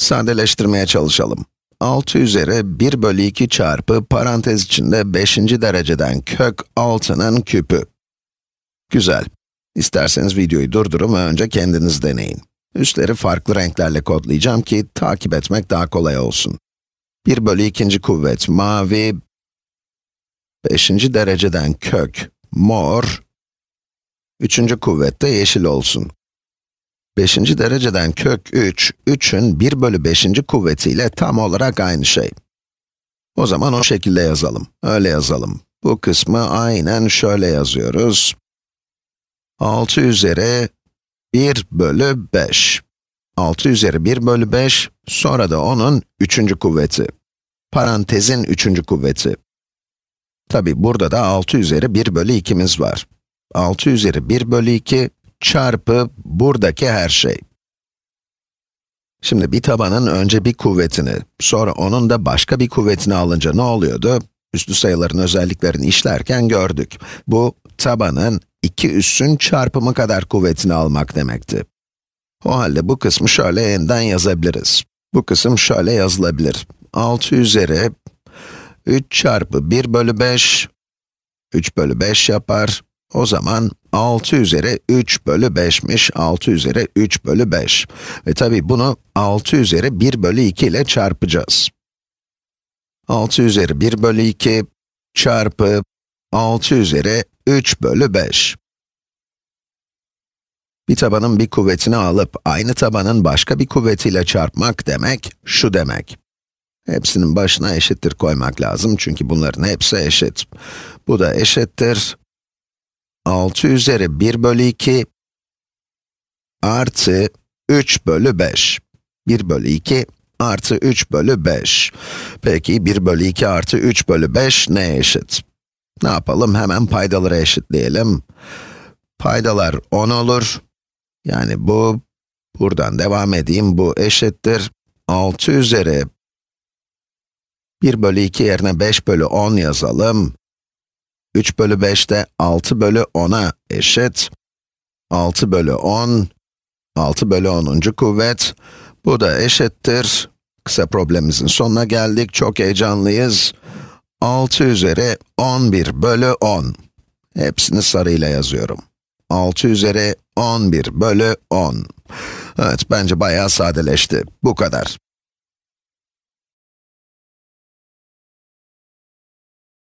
Sadeleştirmeye çalışalım. 6 üzeri 1 bölü 2 çarpı parantez içinde 5. dereceden kök 6'nın küpü. Güzel. İsterseniz videoyu durdurun ve önce kendiniz deneyin. Üstleri farklı renklerle kodlayacağım ki takip etmek daha kolay olsun. 1 bölü 2. kuvvet mavi, 5. dereceden kök mor, 3. kuvvet de yeşil olsun. 5. dereceden kök 3, 3'ün 1 bölü 5. kuvvetiyle tam olarak aynı şey. O zaman o şekilde yazalım, öyle yazalım. Bu kısmı aynen şöyle yazıyoruz. 6 üzeri 1 bölü 5. 6 üzeri 1 bölü 5, sonra da onun 3. kuvveti. Parantezin 3. kuvveti. Tabi burada da 6 üzeri 1 bölü 2'miz var. 6 üzeri 1 bölü 2 çarpı buradaki her şey. Şimdi bir tabanın önce bir kuvvetini, sonra onun da başka bir kuvvetini alınca ne oluyordu? Üslü sayıların özelliklerini işlerken gördük. Bu, tabanın iki üssün çarpımı kadar kuvvetini almak demekti. O halde bu kısmı şöyle yeniden yazabiliriz. Bu kısım şöyle yazılabilir. 6 üzeri 3 çarpı 1 bölü 5, 3 bölü 5 yapar. O zaman 6 üzeri 3 bölü 5'miş, 6 üzeri 3 bölü 5. Ve tabi bunu 6 üzeri 1 bölü 2 ile çarpacağız. 6 üzeri 1 bölü 2 çarpı 6 üzeri 3 bölü 5. Bir tabanın bir kuvvetini alıp aynı tabanın başka bir kuvvetiyle çarpmak demek, şu demek. Hepsinin başına eşittir koymak lazım çünkü bunların hepsi eşit. Bu da eşittir 6 üzeri 1 bölü 2 artı 3 bölü 5. 1 bölü 2 artı 3 bölü 5. Peki 1 bölü 2 artı 3 bölü 5 neye eşit? Ne yapalım? Hemen paydaları eşitleyelim. Paydalar 10 olur. Yani bu, buradan devam edeyim, bu eşittir. 6 üzeri 1 bölü 2 yerine 5 bölü 10 yazalım. 3 bölü 5 de 6 bölü 10'a eşit. 6 bölü 10, 6 bölü 10. kuvvet. Bu da eşittir. Kısa problemimizin sonuna geldik. Çok heyecanlıyız. 6 üzeri 11 bölü 10. Hepsini sarıyla yazıyorum. 6 üzeri 11 bölü 10. Evet, bence bayağı sadeleşti. Bu kadar.